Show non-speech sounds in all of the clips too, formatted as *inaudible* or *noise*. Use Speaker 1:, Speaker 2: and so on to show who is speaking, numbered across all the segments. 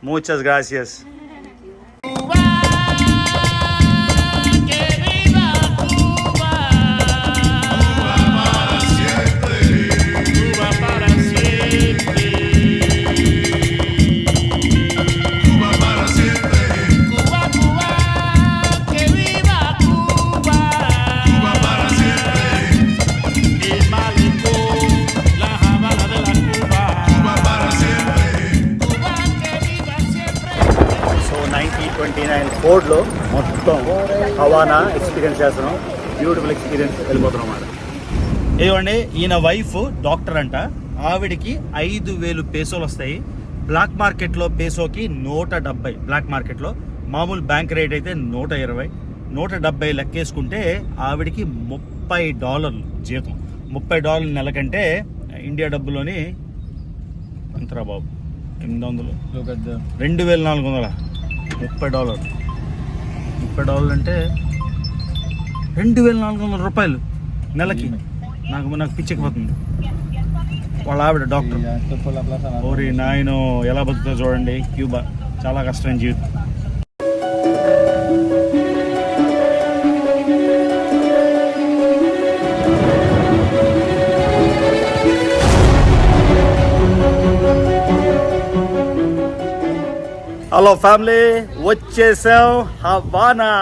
Speaker 1: Muchas gracias. Experience చేస్తున్నాం. Beautiful experience వెళ్ళిపోతున్నాం అన్నమాట. ఇదిగోండి ఈయన వైఫ్ డాక్టర్ అంట. ఆవిడికి ఐదు వేలు పేసోలు వస్తాయి. బ్లాక్ మార్కెట్లో పేసోకి నూట డెబ్బై. బ్లాక్ మార్కెట్లో మామూలు బ్యాంక్ రేట్ అయితే నూట ఇరవై. నూట డెబ్బై లెక్కేసుకుంటే ఆవిడికి ముప్పై డాలర్లు జీతం. ముప్పై డాలర్ల నెలకంటే ఇండియా డబ్బులోని ఎంతరా బాబు ఎనిమిది వందలు. రెండు వేల నాలుగు వందల? ముప్పై డాలర్ ముప్పై డాలర్లు అంటే రెండు వేల నాలుగు వందల రూపాయలు నెలకి నాకు నాకు పిచ్చెక్కిపోతుంది. వాళ్ళ ఆవిడ డాక్టర్. ఓరి నాయన ఎలా బతుకుతా చూడండి. క్యూబా చాలా కష్టమైన జీవితం. హలో ఫ్యామిలీ వచ్చేసాం హవానా.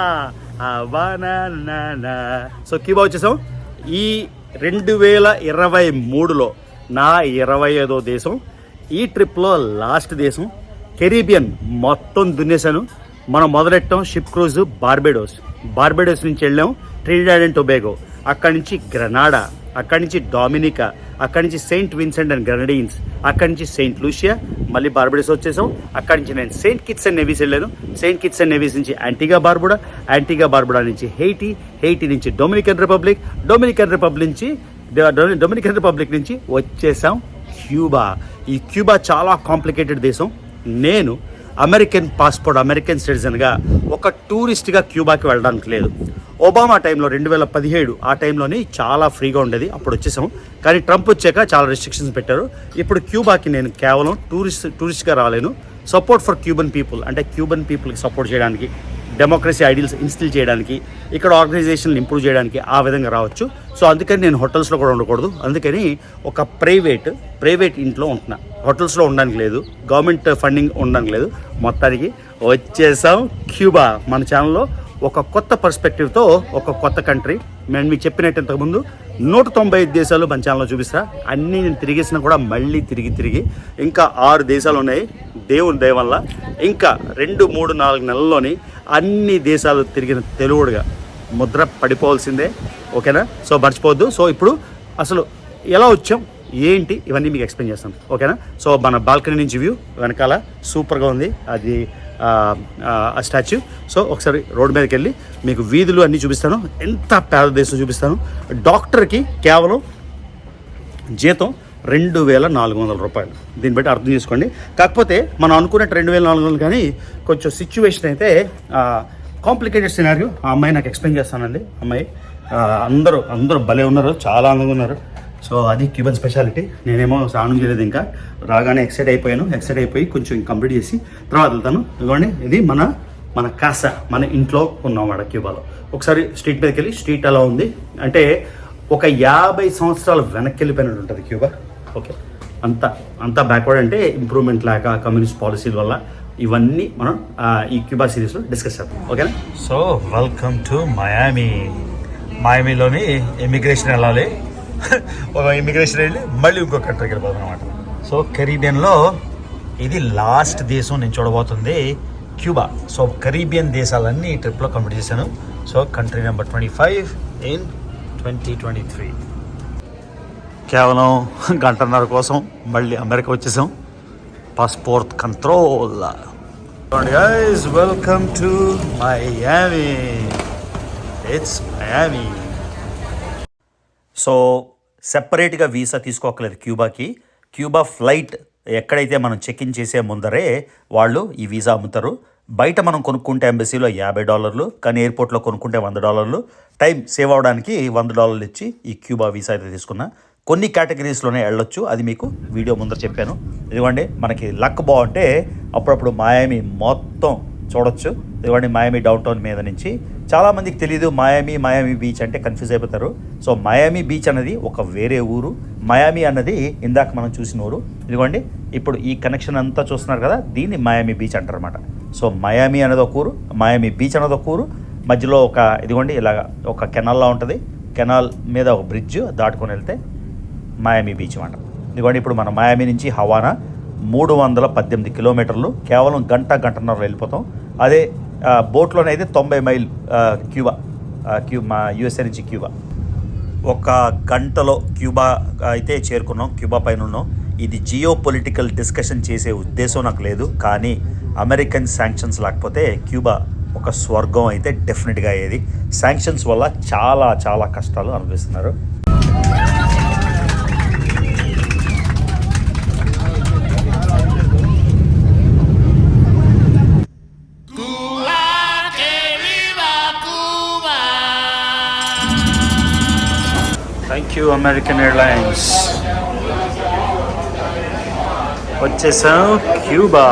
Speaker 1: సో కీబా వచ్చేసాం. ఈ రెండు వేల ఇరవై మూడులో నా ఇరవై ఐదో దేశం ఈ ట్రిప్లో లాస్ట్ దేశం కెరీబియన్ మొత్తం దున్నేశాను. మనం మొదలెట్టాం షిప్ క్రూజ్ బార్బెడోస్. బార్బెడోస్ నుంచి వెళ్ళాం ట్రినిడాడ్ అండ్ టొబాగో అక్కడి నుంచి గ్రనాడా అక్కడి నుంచి డామినికా అక్కడి నుంచి సెయింట్ విన్సెంట్ అండ్ గ్రనడీన్స్ అక్కడి నుంచి సెయింట్ లూషియా మళ్ళీ బార్బడేస్ వచ్చేసాం. అక్కడి నుంచి నేను సెయింట్ కిట్స్ అండ్ నెవీస్ వెళ్ళాను. సెయింట్ కిట్స్ అండ్ నెవీస్ నుంచి యాంటీగా బార్బుడా యాంటీగా బార్బుడా నుంచి హెయిటీ హెయిటీ నుంచి డొమినికన్ రిపబ్లిక్ డొమినికన్ రిపబ్లిక్ నుంచి డొమినికన్ రిపబ్లిక్ నుంచి వచ్చేసాం క్యూబా. ఈ క్యూబా చాలా కాంప్లికేటెడ్ దేశం. నేను అమెరికన్ పాస్పోర్ట్ అమెరికన్ సిటిజన్గా ఒక టూరిస్ట్గా క్యూబాకి వెళ్ళడానికి లేదు. ఒబామా టైంలో రెండు వేల పదిహేడు ఆ టైంలోని చాలా ఫ్రీగా ఉండేది. అప్పుడు వచ్చేసాం కానీ ట్రంప్ వచ్చాక చాలా రెస్ట్రిక్షన్స్ పెట్టారు. ఇప్పుడు క్యూబాకి నేను కేవలం టూరిస్ట్ టూరిస్ట్గా రాలేను. సపోర్ట్ ఫర్ క్యూబన్ పీపుల్ అంటే క్యూబన్ పీపుల్కి సపోర్ట్ చేయడానికి డెమోక్రసీ ఐడియల్స్ ఇన్స్టిల్ చేయడానికి ఇక్కడ ఆర్గనైజేషన్లు ఇంప్రూవ్ చేయడానికి ఆ విధంగా రావచ్చు. సో అందుకని నేను హోటల్స్లో కూడా ఉండకూడదు. అందుకని ఒక ప్రైవేట్ ప్రైవేట్ ఇంట్లో ఉంటున్నా. హోటల్స్లో ఉండడానికి లేదు. గవర్నమెంట్ ఫండింగ్ ఉండడానికి లేదు. మొత్తానికి వచ్చేసాం క్యూబా మన ఛానల్లో ఒక కొత్త పర్స్పెక్టివ్తో ఒక కొత్త కంట్రీ నేను మీకు చెప్పినట్టు ఇంతకుముందు నూట తొంభై ఐదు దేశాలు మన ఛానల్లో చూపిస్తా. అన్నీ నేను తిరిగేసినా కూడా మళ్ళీ తిరిగి తిరిగి ఇంకా ఆరు దేశాలు ఉన్నాయి. దేవుని దయ వల్ల ఇంకా రెండు మూడు నాలుగు నెలల్లోని అన్ని దేశాలు తిరిగిన తెలుగుడుగా ముద్ర పడిపోవాల్సిందే. ఓకేనా? సో మర్చిపోవద్దు. సో ఇప్పుడు అసలు ఎలా వచ్చాం? ఏంటి? ఇవన్నీ మీకు ఎక్స్ప్లెయిన్ చేస్తాను ఓకేనా? సో మన బాల్కనీ నుంచి వ్యూ వెనకాల సూపర్గా ఉంది. అది ఆ, స్టాచ్యూ. సో ఒకసారి రోడ్ మీదకి వెళ్ళి మీకు వీధులు అన్నీ చూపిస్తాను. ఎంత పేద దేశం చూపిస్తాను. డాక్టర్కి కేవలం జీతం రెండు వేల నాలుగు వందల రూపాయలు. దీన్ని బట్టి అర్థం చేసుకోండి. కాకపోతే మనం అనుకున్నట్టు రెండు వేల నాలుగు వందలు కానీ కొంచెం సిచ్యువేషన్ అయితే కాంప్లికేటెడ్ సినారియో ఆ అమ్మాయి నాకు ఎక్స్ప్లెయిన్ చేస్తానండి. అమ్మాయి అందరూ అందరూ భలే ఉన్నారు. చాలా అందంగా ఉన్నారు. సో అది క్యూబన్ స్పెషాలిటీ. నేనేమో స్నానం చేయలేదు ఇంకా. రాగానే ఎక్సైట్ అయిపోయాను. ఎక్సైట్ అయిపోయి కొంచెం కంప్లీట్ చేసి తర్వాత వెళ్తాను. ఇదిగోండి ఇది మన మన కాస మన ఇంట్లో ఉన్నామాట క్యూబాలో. ఒకసారి స్ట్రీట్ మీదకి వెళ్ళి స్ట్రీట్ అలా ఉంది. అంటే ఒక యాభై సంవత్సరాలు వెనక్కి వెళ్ళిపోయినట్టు ఉంటుంది క్యూబా. ఓకే. అంత అంతా బ్యాక్వర్డ్ అంటే ఇంప్రూవ్మెంట్ లేక కమ్యూనిస్ట్ పాలసీల వల్ల ఇవన్నీ మనం ఈ క్యూబా సిరీస్లో డిస్కస్ చేద్దాం. ఓకేనా? సో వెల్కమ్ టు మయామి మయామిలోని ఇమిగ్రేషన్ వెళ్ళాలి. *laughs* ఒక ఇమిగ్రేషన్ వెళ్ళి మళ్ళీ ఇంకో కంట్రీకి వెళ్ళిపోతాం అనమాట సో కరీబియన్లో ఇది లాస్ట్ దేశం నేను చూడబోతుంది క్యూబా సో కరీబియన్ దేశాలన్నీ ఈ ట్రిప్లో కంప్లీట్ చేశాను. So country number twenty five in twenty twenty three కేవలం గంటన్నర కోసం మళ్ళీ అమెరికా వచ్చేసాం. Passport control guys welcome to Miami it's Miami so సెపరేట్గా వీసా తీసుకోకలేదు క్యూబాకి. క్యూబా ఫ్లైట్ ఎక్కడైతే మనం చెక్ ఇన్ చేసే ముందరే వాళ్ళు ఈ వీసా అమ్ముతారు. బయట మనం కొనుక్కుంటే ఎంబసీలో యాభై డాలర్లు కానీ ఎయిర్పోర్ట్లో కొనుక్కుంటే వంద డాలర్లు. టైం సేవ్ అవడానికి వంద డాలర్లు ఇచ్చి ఈ క్యూబా వీసా అయితే తీసుకున్నా. కొన్ని కేటగిరీస్లోనే వెళ్ళొచ్చు అది మీకు వీడియో ముందర చెప్పాను. ఇదిగోండి మనకి లక్ బాగుంటే అప్పుడప్పుడు మాయామి మొత్తం చూడొచ్చు. ఇదిగోండి మయామి డౌన్ టౌన్ మీద నుంచి. చాలామందికి తెలియదు మాయామి మాయామి బీచ్ అంటే కన్ఫ్యూజ్ అయిపోతారు. సో మయామి బీచ్ అనేది ఒక వేరే ఊరు. మయామి అన్నది ఇందాక మనం చూసిన ఊరు. ఇదిగోండి ఇప్పుడు ఈ కనెక్షన్ అంతా చూస్తున్నారు కదా దీన్ని మయామి బీచ్ అంటారనమాట సో మయామి అనేది ఒక ఊరు మయామి బీచ్ అనేది ఒక ఊరు. మధ్యలో ఒక ఇదిగోండి ఇలాగ ఒక కెనాల్లా ఉంటుంది. కెనాల్ మీద ఒక బ్రిడ్జ్ దాటుకొని వెళ్తే మయామి బీచ్ అంట ఇదిగోండి ఇప్పుడు మన మాయామి నుంచి హవానా మూడు వందల పద్దెనిమిది కిలోమీటర్లు. కేవలం గంట గంటన్నర వెళ్ళిపోతాం. అదే బోట్లోనైతే తొంభై మైల్ క్యూబా క్యూ మా యుఎస్ఏ నుంచి క్యూబా. ఒక గంటలో క్యూబా అయితే చేరుకున్నాం క్యూబా పైన ఉన్నాం ఇది జియో పొలిటికల్ డిస్కషన్ చేసే ఉద్దేశం నాకు లేదు కానీ అమెరికన్ శాంక్షన్స్ లేకపోతే క్యూబా ఒక స్వర్గం అయితే డెఫినెట్గా అయ్యేది. శాంక్షన్స్ వల్ల చాలా చాలా కష్టాలు అనుభవిస్తున్నారు. థ్యాంక్ యూ అమెరికన్ ఎయిర్లైన్స్ వచ్చేసాం క్యూబా.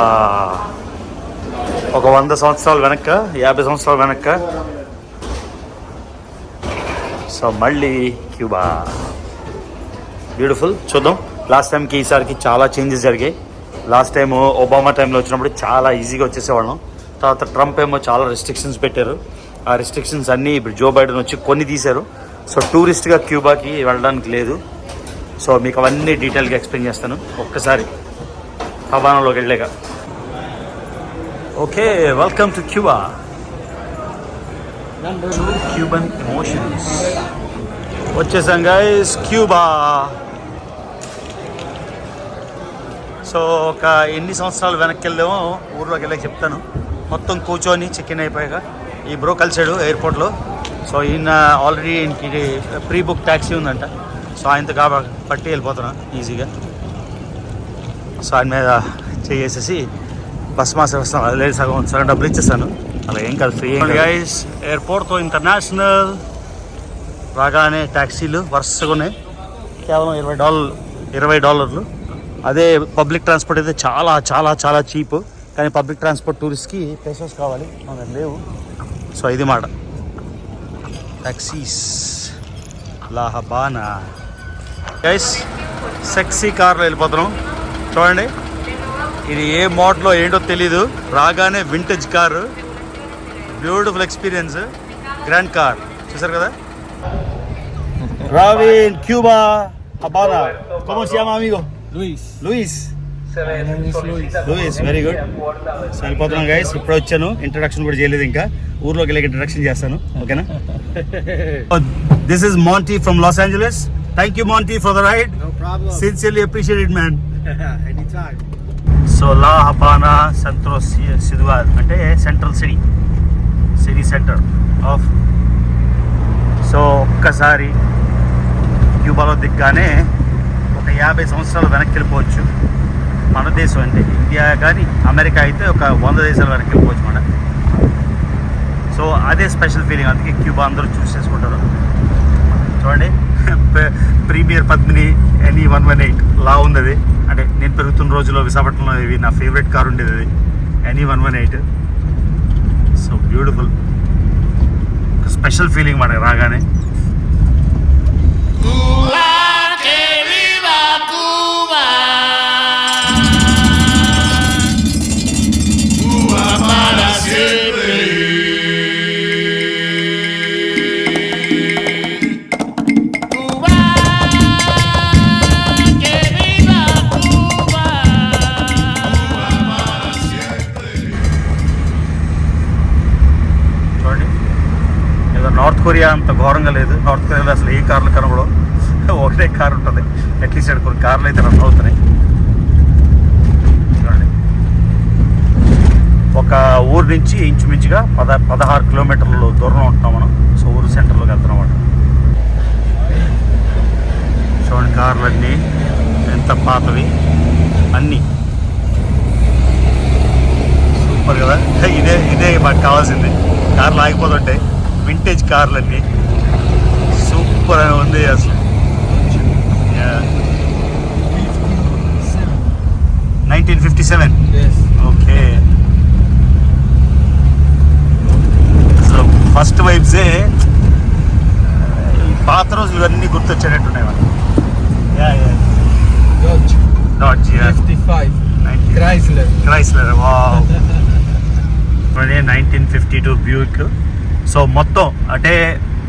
Speaker 1: ఒక వంద సంవత్సరాలు వెనక యాభై సంవత్సరాలు వెనక సో మళ్ళీ క్యూబా. బ్యూటిఫుల్ చూద్దాం. లాస్ట్ టైంకి ఈసారికి చాలా చేంజెస్ జరిగాయి. లాస్ట్ టైం ఒబామా టైంలో వచ్చినప్పుడు చాలా ఈజీగా వచ్చేసేవాళ్ళం. తర్వాత ట్రంప్ ఏమో చాలా రెస్ట్రిక్షన్స్ పెట్టారు. ఆ రెస్ట్రిక్షన్స్ అన్నీ ఇప్పుడు జో బైడెన్ వచ్చి కొన్ని తీశారు. సో టూరిస్ట్గా క్యూబాకి వెళ్ళడానికి లేదు. సో మీకు అవన్నీ డీటెయిల్గా ఎక్స్ప్లెయిన్ చేస్తాను. ఒక్కసారి హవానాలోకి వెళ్ళాక. Okay welcome to Cuba. Cuban emotions. వచ్చేసాం గైస్ క్యూబా. సో ఒక ఎన్ని సంవత్సరాలు వెనక్కి వెళ్ళామో ఊర్లోకి వెళ్ళాక చెప్తాను. మొత్తం కూర్చొని చెక్ ఇన్ అయిపోయాక ఈ బ్రో కలిసాడు ఎయిర్పోర్ట్లో సో ఈయన ఆల్రెడీ ఈయనకి ప్రీ బుక్ ట్యాక్సీ ఉందంట. సో ఆయనతో కాబ పట్టి వెళ్ళిపోతున్నాను ఈజీగా సో ఆయన మీద చేసేసి బస్ మాస్ వస్తాను అది లేదు సగం సగం డబ్బులు ఇచ్చేస్తాను. అలా ఏం కాదు ఫ్రీ గైస్ ఎయిర్పోర్ట్తో ఇంటర్నేషనల్ రాగానే ట్యాక్సీలు వరుసగా ఉన్నాయి. కేవలం ఇరవై డాలర్లు ఇరవై డాలర్లు. అదే పబ్లిక్ ట్రాన్స్పోర్ట్ అయితే చాలా చాలా చాలా చీప్ కానీ పబ్లిక్ ట్రాన్స్పోర్ట్ టూరిస్ట్కి పేసెస్ కావాలి. మన లేవు. సో ఇది మాట. Taxis La Habana guys sexy కార్లో వెళ్ళిపోతున్నాం. చూడండి. ఇది ఏ మోడలో ఏంటో తెలీదు. రాగానే vintage car beautiful experience grand car చూసారు కదా? రావిన్ Cuba Habana ¿Cómo se llama amigo?
Speaker 2: Luis.
Speaker 1: Luis. Luis very good so వెళ్ళిపోతున్నాం గైస్ ఇప్పుడు వచ్చాను. ఇంట్రడక్షన్ కూడా చేయలేదు ఇంకా. ఊర్లోకి వెళ్ళి ఇంట్రడక్షన్ చేస్తాను. ఓకేనా? This is Monty from Los Angeles thank you Monty for the ride
Speaker 2: No problem.
Speaker 1: Sincerely appreciated man
Speaker 2: Anytime.
Speaker 1: So la Habana Centro సిద్వాద్ అంటే central city city centre of so ఒక్కసారి క్యూబాలో దిగ్గానే ఒక యాభై సంవత్సరాలు వెనక్కి వెళ్ళిపోవచ్చు. మన దేశం అంటే ఇండియా కానీ అమెరికా అయితే ఒక వంద దేశాల వరకు వెళ్ళిపోవచ్చు మన. సో అదే స్పెషల్ ఫీలింగ్ అందుకే క్యూబా అందరూ చూస్ చేసుకుంటారు. చూడండి. *laughs* Premier Padmini any one one eight లా ఉంది అది అంటే నేను పెరుగుతున్న రోజుల్లో విశాఖపట్నంలో ఇవి నా ఫేవరెట్ కార్ ఉండేది అది. Any one one eight. So beautiful special feeling మనకి రాగానే.
Speaker 3: Cuba, Cuba.
Speaker 4: Cuba
Speaker 1: కొరియా అంత ఘోరంగా లేదు. నార్త్ కొరియాలో అసలు ఏ కార్లు కనబడవు. ఒకటే కార్ ఉంటుంది. అట్లీస్ట్ ఇక్కడ కొన్ని కార్లు అయితే రన్ అవుతున్నాయి. చూడండి. ఒక ఊరు నుంచి ఇంచుమించుగా పద పదహారు కిలోమీటర్లు దూరం ఉంటున్నాం మనం. సో ఊరు సెంటర్లోకి వెళ్తున్నమాట చూడండి కార్లు అన్నీ ఎంత పాతవి. అన్నీ. సూపర్ కదా. ఇదే ఇదే మాకు కావాల్సింది. కార్లు ఆగిపోతుంటాయి. వింటేజ్ కార్లు అన్నీ సూపర్ అని ఉంది అసలు nineteen fifty seven. Okay so first వైబ్సే పాత రోజులు ఇవన్నీ గుర్తొచ్చేటట్టున్నాయి మనకి. Yeah yeah
Speaker 2: 55. Chrysler.
Speaker 1: Chrysler wow nineteen fifty two Buick so మొత్తం అంటే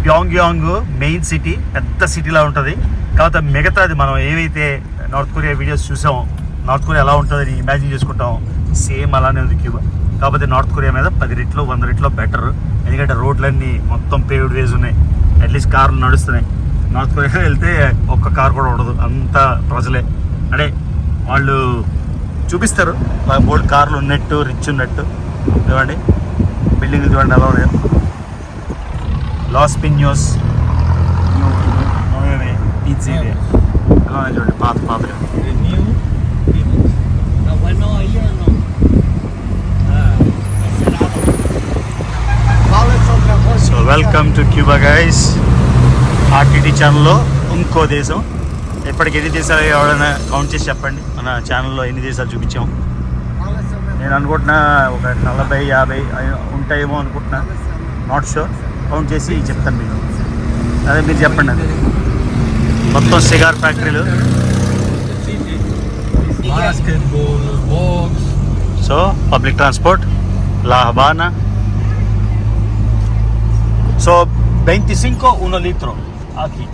Speaker 1: ప్యాంగ్యాంగ్ మెయిన్ సిటీ పెద్ద సిటీలా ఉంటుంది. కాకపోతే మిగతాది మనం ఏవైతే నార్త్ కొరియా వీడియోస్ చూసామో నార్త్ కొరియా ఎలా ఉంటుందని ఇమాజిన్ చేసుకుంటాం సేమ్ అలానే ఉంది క్యూబా. కాకపోతే నార్త్ కొరియా మీద పది రెట్లు వంద రెట్లు బెటర్ ఎందుకంటే రోడ్లన్నీ మొత్తం పేవ్డ్ వేస్ ఉన్నాయి. అట్లీస్ట్ కార్లు నడుస్తున్నాయి. నార్త్ కొరియా వెళ్తే ఒక్క కార్ కూడా ఉండదు. అంత ప్రజలే. అంటే వాళ్ళు చూపిస్తారు. బోర్డు కార్లు ఉన్నట్టు రిచ్ ఉన్నట్టు. చూడండి బిల్డింగ్ చూడండి ఎలా ఉన్నాయో. లాస్ పిన్యోస్ ఎలా ఉన్నాయి చూడండి పాత
Speaker 2: Phoenix.
Speaker 1: So welcome to Cuba guys RTT ఛానల్లో ఇంకో దేశం ఇప్పటికి ఎన్ని దేశాలు ఎవరైనా కౌంట్ చేసి చెప్పండి. మన ఛానల్లో ఎన్ని దేశాలు చూపించాం. నేను అనుకుంటున్నా ఒక నలభై యాభై ఉంటాయేమో అనుకుంటున్నా. నాట్ షూర్ కౌంట్ చేసి చెప్తాను మీకు. అదే మీరు చెప్పండి అది. మొత్తం సిగార్ ఫ్యాక్టరీలు. So public transport La Habana so వెంటి సింకో ఉనో లీత్రో ఆకి.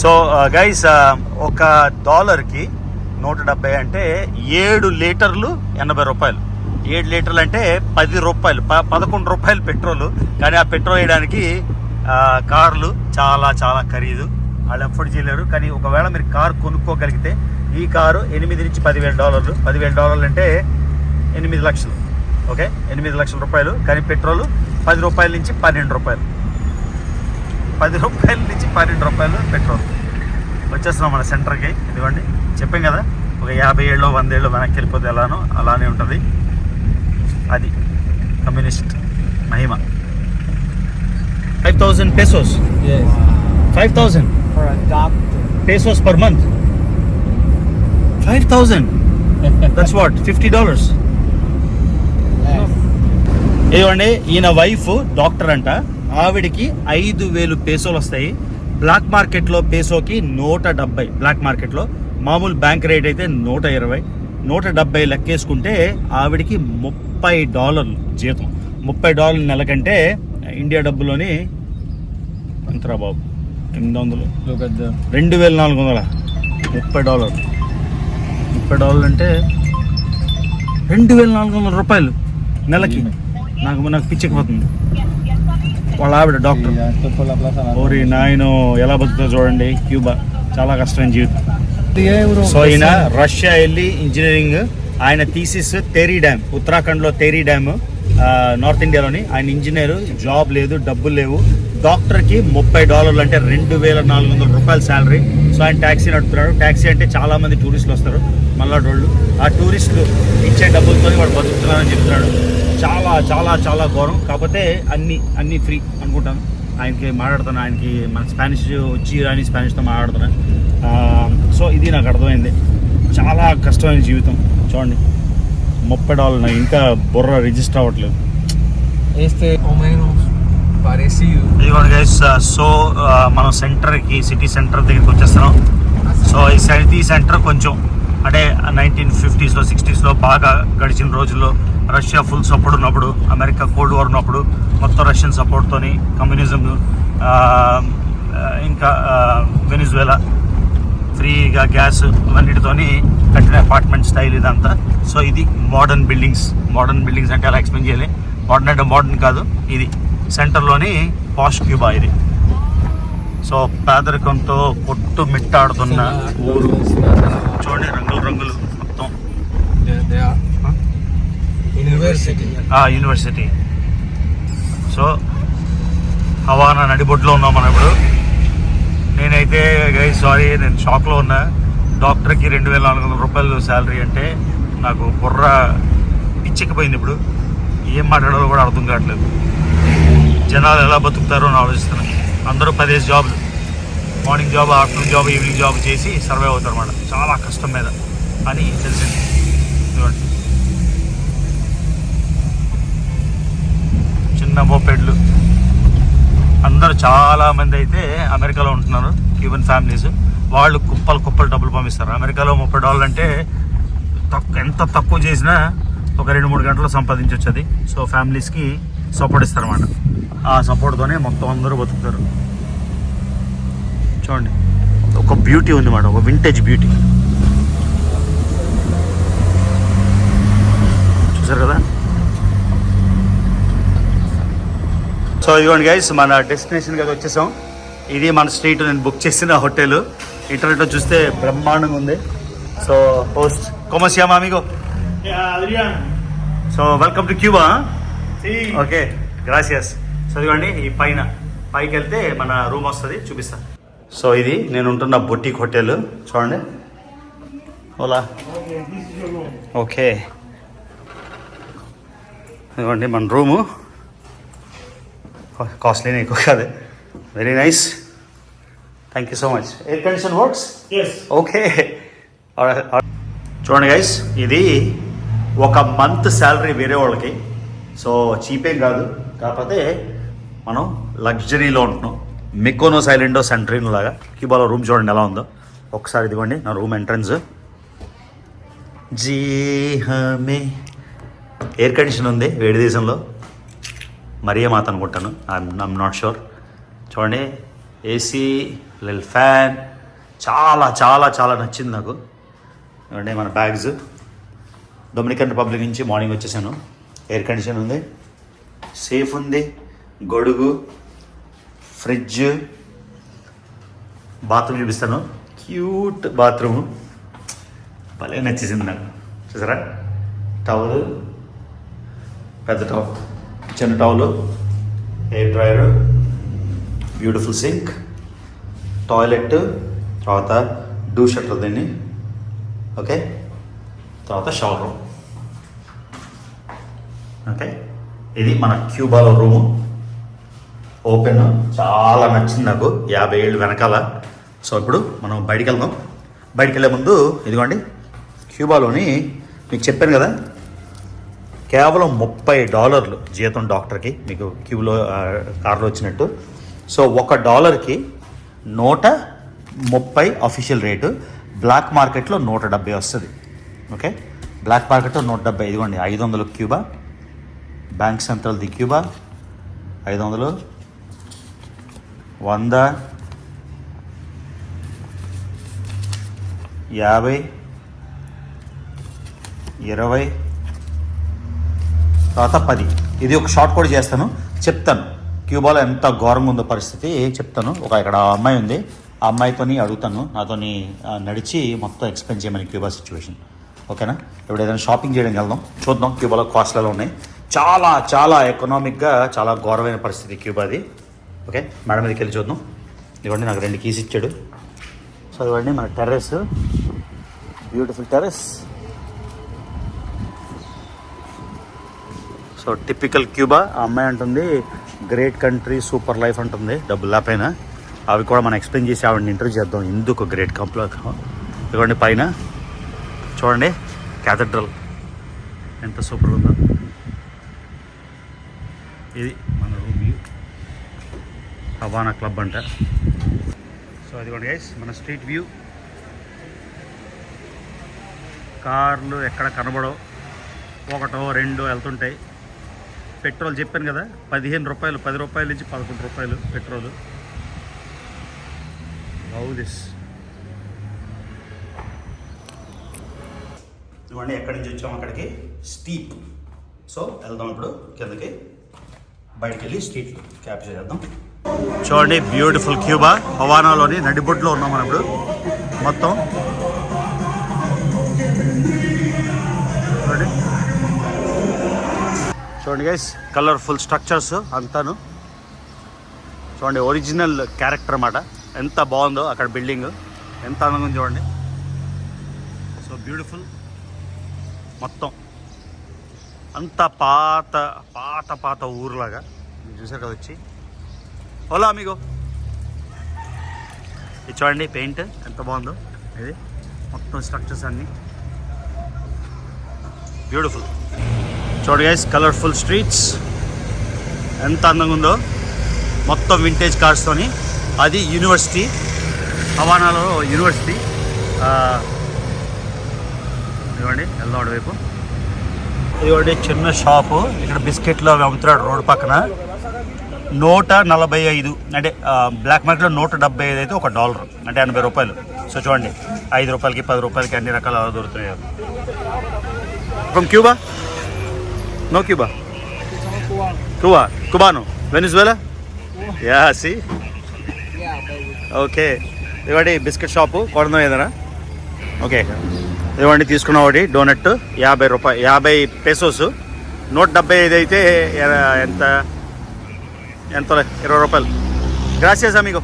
Speaker 1: సో గైస్ ఒక డాలర్కి నూట డెబ్బై అంటే ఏడు లీటర్లు ఎనభై రూపాయలు. ఏడు లీటర్లు అంటే పది రూపాయలు ప పదకొండు రూపాయలు పెట్రోల్. కానీ ఆ పెట్రోల్ వేయడానికి కార్లు చాలా చాలా ఖరీదు. వాళ్ళు ఎఫోర్డ్ చేయలేరు. కానీ ఒకవేళ మీరు కారు కొనుక్కోగలిగితే ఈ కారు ఎనిమిది నుంచి పదివేల డాలర్లు. పదివేల డాలర్లు అంటే ఎనిమిది లక్షలు. ఓకే? ఎనిమిది లక్షల రూపాయలు. కానీ పెట్రోల్ పది రూపాయల నుంచి పన్నెండు రూపాయలు. పది రూపాయల నుంచి పన్నెండు రూపాయలు పెట్రోల్. వచ్చేస్తున్నాం మన సెంటర్కి. ఇదిగోండి. చెప్పాం కదా ఒక యాభై ఏళ్ళు వంద ఏళ్ళు వెనక్కి వెళ్ళిపోతే ఎలానో అలానే ఉంటుంది. అది communist Mahima. Five thousand pesos. Five thousand pesos per month. Five thousand. *laughs* That's what? Fifty dollars. ఏమండి ఈయన వైఫ్ డాక్టర్ అంట. ఆవిడికి ఐదు వేలు పేసోలు వస్తాయి. బ్లాక్ మార్కెట్లో పేసోకి నూట డెబ్బై. బ్లాక్ మార్కెట్లో మామూలు బ్యాంక్ రేట్ అయితే నూట ఇరవై. నూట డెబ్బై లెక్కేసుకుంటే ఆవిడికి ముప్పై డాలర్లు జీతం. ముప్పై డాలర్ల నెలకంటే ఇండియా డబ్బులోని ఎంతరా బాబు ఎనిమిది వందలు. రెండు వేల నాలుగు వందల. ముప్పై డాలర్ ముప్పై డాలర్లు అంటే రెండు వేల నాలుగు వందల రూపాయలు నెలకి. నాకు నాకు పిచ్చెక్కిపోతుంది. వాళ్ళ ఆవిడ డాక్టర్. ఓరి నాయన ఎలా బతుకుతుందో చూడండి. క్యూబా. చాలా కష్టమైన జీవితం. సో ఈయన రష్యా వెళ్ళి ఇంజనీరింగ్ ఆయన థీసిస్ తేరీ డ్యామ్ ఉత్తరాఖండ్లో తేరీ డ్యామ్ నార్త్ ఇండియాలోని ఆయన ఇంజనీర్ జాబ్ లేదు డబ్బులు లేవు. డాక్టర్కి ముప్పై డాలర్లు అంటే రెండు వేల నాలుగు వందల రూపాయల శాలరీ సో ఆయన ట్యాక్సీ నడుపుతున్నాడు. ట్యాక్సీ అంటే చాలా మంది టూరిస్టులు వస్తారు మల్లాడోళ్ళు. ఆ టూరిస్టులు ఇచ్చే డబ్బులతో వాడు బతుకుతున్నారని చెప్తున్నాడు. చాలా చాలా చాలా ఘోరం. కాకపోతే అన్ని అన్ని ఫ్రీ అనుకుంటాను. ఆయనకి మాట్లాడుతాను ఆయనకి మన స్పానిష్ వచ్చి రాని స్పానిష్తో మాట్లాడుతున్నాను సో ఇది నాకు అర్థమైంది. చాలా కష్టమైన జీవితం. చూడండి. ముప్పై డాలర్ నాకు ఇంకా బుర్ర రిజిస్టర్ అవ్వట్లేదు. ఇదిగోండి గైస్ సో మనం సెంటర్కి సిటీ సెంటర్ దగ్గరికి వచ్చేస్తున్నాం. సో ఈ సిటీ సెంటర్ కొంచెం అంటే నైన్టీన్ ఫిఫ్టీస్లో సిక్స్టీస్లో బాగా గడిచిన రోజుల్లో రష్యా ఫుల్ సపోర్ట్ ఉన్నప్పుడు అమెరికా కోల్డ్ వార్ ఉన్నప్పుడు మొత్తం రష్యన్ సపోర్ట్తోని కమ్యూనిజం ఇంకా వెనిజువేలా ఫ్రీగా గ్యాస్ ఇవన్నిటితోని కట్టిన అపార్ట్మెంట్ స్టైల్ ఇదంతా. సో ఇది మోడర్న్ బిల్డింగ్స్ మోడర్న్ బిల్డింగ్స్ అంటే అలా ఎక్స్ప్లెయిన్ చేయాలి? మోడర్న్ అంటే మోడర్న్ కాదు. ఇది సెంటర్లోని పాష్ క్యూబా ఇది. సో పేదరికంతో కొట్టు మిట్టాడుతున్న ఊరు. చూడండి రంగులు రంగులు మొత్తం. ఆ యూనివర్సిటీ సో హవానా నడిబొడ్లో ఉన్నాం మనం ఇప్పుడు. నేనైతే గై సారీ నేను షాక్లో ఉన్నా. డాక్టర్కి రెండు వేల నాలుగు వందల రూపాయలు శాలరీ అంటే నాకు బుర్ర పిచ్చెక్కిపోయింది ఇప్పుడు. ఏం మాట్లాడాలో కూడా అర్థం కావట్లేదు. జనాలు ఎలా బతుకుతారో అని ఆలోచిస్తున్నాను అందరూ పదేసి జాబ్లు. Morning job afternoon job evening job చేసి సర్వే అవుతారు అన్నమాట చాలా కష్టం మీద. అని తెలిసింది. చిన్న మోపెడ్లు. ఉంటున్నారు చాలా మంది అయితే అమెరికాలో ఉంటున్నారు క్యూబన్ ఫ్యామిలీస్. వాళ్ళు కుప్పలు కుప్పలు డబ్బులు పంపిస్తారు. అమెరికాలో ముప్పై డాలర్లు అంటే తక్కువ ఎంత తక్కువ చేసినా ఒక రెండు మూడు గంటలు సంపాదించవచ్చు అది సో ఫ్యామిలీస్కి సపోర్ట్ ఇస్తారు అన్నమాట ఆ సపోర్ట్తోనే మొత్తం అందరూ బతుకుతారు. చూడండి. ఒక బ్యూటీ ఉంది మాట ఒక వింటేజ్ బ్యూటీ చూసారు కదా? సో ఇదిగోండి గైస్ మన డెస్టినేషన్కి అది వచ్చేసాం. ఇది మన స్ట్రీట్ నేను బుక్ చేసిన హోటల్ ఇంటర్నెట్లో చూస్తే బ్రహ్మాండంగా ఉంది. So host
Speaker 3: Yeah, Adrián.
Speaker 1: So welcome to Cuba. Okay gracias so ఇదిగోండి ఈ పైన పైకి వెళ్తే మన రూమ్ వస్తుంది చూపిస్తా. సో ఇది నేను ఉంటున్న బొటిక్ హోటల్ చూడండి. ఓలా. ఓకే ఇదిగోండి మన రూము కాస్ట్లీనే ఎక్కువ కాదు very nice thank you so much air condition works
Speaker 3: Yes.
Speaker 1: Okay చూడండి గైస్ ఇది ఒక మంత్ శాలరీ వేరే వాళ్ళకి. సో చీపేం కాదు. కాకపోతే మనం లగ్జరీలో ఉంటున్నాం. మికోనో సైలెండో సెంట్రీన్ లాగా. క్యూబాలో రూమ్ చూడండి ఎలా ఉందో. ఒకసారి ఇదిగోండి నా రూమ్ ఎంట్రన్స్ జీ హమే ఎయిర్ కండిషన్ ఉంది వేడి దేశంలో. మరియమాత అనుకుంటాను. ఐఎమ్ నాట్ షూర్ చూడండి ఏసీ లిల్ ఫ్యాన్ చాలా చాలా చాలా నచ్చింది నాకు. చూడండి మన బ్యాగ్స్ డొమినికన్ రిపబ్లిక్ నుంచి మార్నింగ్ వచ్చేసాను. ఎయిర్ కండిషన్ ఉంది. సేఫ్ ఉంది. గొడుగు. ఫ్రిడ్జ్ బాత్రూమ్ చూపిస్తాను. క్యూట్ బాత్రూమ్ భలే నచ్చేసింది నాకు. చూసారా? టవల్ పెద్ద టవల్ చిన్న towel air dryer beautiful sink toilet తర్వాత డూ షట్టర్ దీన్ని ఓకే? తర్వాత షవర్ రూమ్. ఓకే? ఇది మన క్యూబాలో రూము. ఓపెన్ చాలా నచ్చింది నాకు యాభై ఏళ్ళు వెనకాల. సో ఇప్పుడు మనం బయటికి వెళ్దాం. బయటికి వెళ్ళే ముందు ఇదిగోండి క్యూబాలోని మీకు చెప్పాను కదా కేవలం ముప్పై డాలర్లు జీతం డాక్టర్కి మీకు క్యూలో ఆ, కార్లో వచ్చినట్టు. సో ఒక డాలర్కి నూట ముప్పై అఫీషియల్ రేటు బ్లాక్ మార్కెట్లో నూట డెబ్బై వస్తుంది. ఓకే? బ్లాక్ మార్కెట్లో నూట డెబ్బై ఇదిగోండి ఐదు వందలు Cuba. Bank central the Cuba ఐదు వందలు. వంద. యాభై. ఇరవై. తర్వాత పది. ఇది ఒక షార్ట్ కూడా చేస్తాను. చెప్తాను. క్యూబాలో ఎంత ఘోరంగా ఉందో పరిస్థితి చెప్తాను. ఒక ఇక్కడ అమ్మాయి ఉంది. ఆ అమ్మాయితోని అడుగుతాను. నాతోని నడిచి మొత్తం ఎక్స్ప్లెయిన్ చేయమని క్యూబా సిచ్యువేషన్ ఓకేనా? ఇప్పుడు ఏదైనా షాపింగ్ చేయడానికి వెళ్దాం. చూద్దాం క్యూబాలో కాస్ట్లలో ఉన్నాయి. చాలా చాలా ఎకనామిక్గా చాలా ఘోరమైన పరిస్థితి క్యూబాది ఓకే? మేడం మీదకి వెళ్ళి చూద్దాం. ఇవ్వండి నాకు రెండు కీస్ ఇచ్చాడు. సో ఇవ్వండి మన terrace beautiful terrace so typical Cuba ఆ అమ్మాయి అంటుంది గ్రేట్ కంట్రీ సూపర్ లైఫ్ అంటుంది డబ్బులు పైన అవి కూడా మనం ఎక్స్ప్లెయిన్ చేసి ఆవిడని ఇంటర్వ్యూ చేద్దాం. ఎందుకు గ్రేట్ కంప్లో ఇవ్వండి పైన. చూడండి క్యాథడ్రల్ ఎంత సూపర్ ఉందో. ఇది మన రూమ్ వ్యూ హవానా క్లబ్ అంట. సో ఇదిగోండి గైస్ మన స్ట్రీట్ వ్యూ కార్లు ఎక్కడ కనబడవు? ఒకటో రెండో వెళ్తుంటాయి. పెట్రోల్ చెప్పాను కదా పదిహేను రూపాయలు పది రూపాయల నుంచి పదకొండు రూపాయలు పెట్రోల్. లవ్ దిస్ ఇవ్వండి ఎక్కడి నుంచి వచ్చాము అక్కడికి? స్టీప్. సో వెళ్దాం ఇప్పుడు కిందకి. బయటికి వెళ్ళి స్ట్రీట్ క్యాప్చర్ చేద్దాం. చూడండి బ్యూటిఫుల్ క్యూబా. హవానాలోని నడిబొడ్లో ఉన్నాం మనం ఇప్పుడు. మొత్తం చూడండి గైస్ కలర్ఫుల్ స్ట్రక్చర్స్ అంతాను. చూడండి ఒరిజినల్ క్యారెక్టర్ అన్నమాట. ఎంత బాగుందో అక్కడ బిల్డింగ్ ఎంత అందంగా చూడండి. సో బ్యూటిఫుల్ మొత్తం. అంత పాత పాత పాత ఊరులాగా. మీరు చూసారు కదా వచ్చి. ఓలా మీగో ఇది చూడండి పెయింట్ ఎంత బాగుందో. ఇది మొత్తం స్ట్రక్చర్స్ అన్నీ. బ్యూటిఫుల్ చూడ గైస్ కలర్ఫుల్ స్ట్రీట్స్ ఎంత అందంగా ఉందో. మొత్తం వింటేజ్ కార్స్తోని అది యూనివర్సిటీ హవానాలో యూనివర్సిటీ ఇవ్వండి ఇదిగోండి వెళ్దాం వైపు ఇదిగోండి చిన్న షాపు ఇక్కడ బిస్కెట్లు అవి అమ్ముతున్నాడు రోడ్ పక్కన. నూట నలభై ఐదు. అంటే బ్లాక్ మార్కెట్లో నూట డెబ్బై ఐదు అయితే ఒక డాలర్ అంటే ఎనభై రూపాయలు. సో చూడండి ఐదు రూపాయలకి పది రూపాయలకి అన్ని రకాల దొరుకుతున్నాయి. From Cuba no Cuba Cuba కుబాను Venezuela yeah సి ఓకే ఇవ్వండి బిస్కెట్ షాపు కొడదాం ఏదైనా? ఓకే ఇవ్వండి తీసుకున్న ఒకటి డోనట్ యాభై రూపాయలు యాభై పెసోస్ నూట డెబ్బై ఐదు అయితే ఎంత? ఎంత ఇరవై రూపాయలు. గ్రాసియస్ అమిగో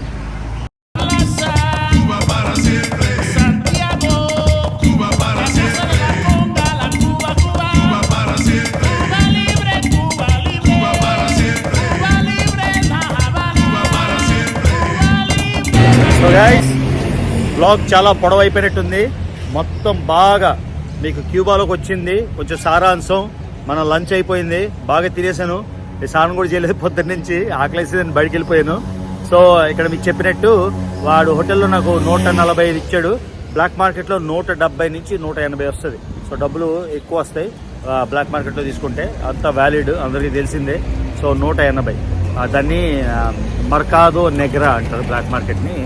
Speaker 1: గాయస్ గైస్ బ్లాగ్ చాలా పొడవైపోయినట్టుంది. మొత్తం బాగా మీకు క్యూబాలోకి వచ్చింది. కొంచెం సారాంశం మన లంచ్ అయిపోయింది. బాగా తినేసాను. ఈ కూడా చేయలేదు పొద్దున్న నుంచి ఆకలేసి నేను బయటికి వెళ్ళిపోయాను. సో ఇక్కడ మీకు చెప్పినట్టు వాడు హోటల్లో నాకు నూట నలభై ఐదు ఇచ్చాడు. బ్లాక్ మార్కెట్లో నూట డెబ్బై నుంచి నూట ఎనభై వస్తుంది. సో డబ్బులు ఎక్కువ వస్తాయి బ్లాక్ మార్కెట్లో తీసుకుంటే. అంత వ్యాలిడ్ అందరికీ తెలిసిందే. సో నూట ఎనభై. దాన్ని మర్కాదో నెగ్రా అంటారు బ్లాక్ మార్కెట్ని.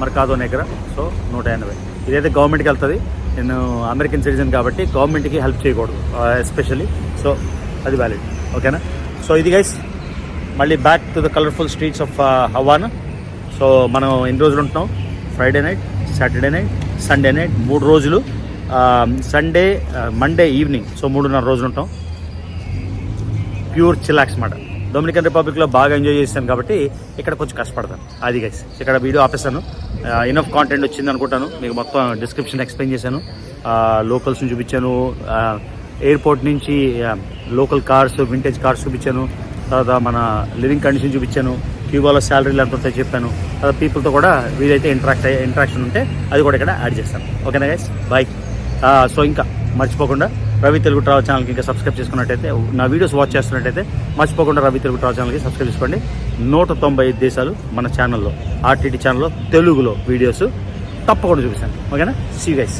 Speaker 1: మర్కాదో నెగ్రా సో నూట ఎనభై. ఇదైతే గవర్నమెంట్కి వెళ్తుంది. నేను అమెరికన్ సిటిజన్ కాబట్టి గవర్నమెంట్కి హెల్ప్ చేయకూడదు ఎస్పెషల్లీ. సో అది వ్యాలిడ్. ఓకేనా? సో ఇది గైస్ మళ్ళీ back to the colourful streets of Havana. So మనం ఎన్ని రోజులు ఉంటున్నాం? Friday night Saturday night Sunday night మూడు రోజులు. Sunday Monday evening. సో మూడున్నర రోజులు ఉంటాం. ప్యూర్ చిలాక్స్ మాట. డొమినికన్ రిపబ్లిక్లో బాగా ఎంజాయ్ చేశాను కాబట్టి ఇక్కడ కొంచెం కష్టపడతాను. అది గైస్ ఇక్కడ వీడియో ఆపేస్తాను ఇనఫ్ కాంటెంట్ వచ్చింది అనుకుంటాను. మీకు మొత్తం డిస్క్రిప్షన్ ఎక్స్ప్లెయిన్ చేశాను. లోకల్స్ని చూపించాను. ఎయిర్పోర్ట్ నుంచి లోకల్ కార్స్ వింటేజ్ కార్స్ చూపించాను. తర్వాత మన లివింగ్ కండిషన్ చూపించాను. క్యూబాలో శాలరీలు ఎంత ఉంటాయో చెప్పాను. తర్వాత పీపుల్తో కూడా వీలైతే ఇంటరాక్ట్ ఇంటరాక్షన్ ఉంటే అది కూడా ఇక్కడ యాడ్ చేస్తాను. ఓకేనా గైస్ బాయ్ సో ఇంకా మర్చిపోకుండా రవి తెలుగు ట్రావెల్ ఛానల్కి ఇంకా సబ్స్క్రైబ్ చేసుకున్నట్టయితే నా వీడియోస్ వాచ్ చేస్తున్నట్టయితే మర్చిపోకుండా రవి తెలుగు ట్రావెల్ ఛానల్కి సబ్స్క్రైబ్ చేసుకోండి. నూట తొంభై ఐదు దేశాలు మన ఛానల్లో ఆర్టీటీ ఛానల్లో తెలుగులో వీడియోస్ తప్పకుండా చూపిస్తాను. ఓకేనా? See guys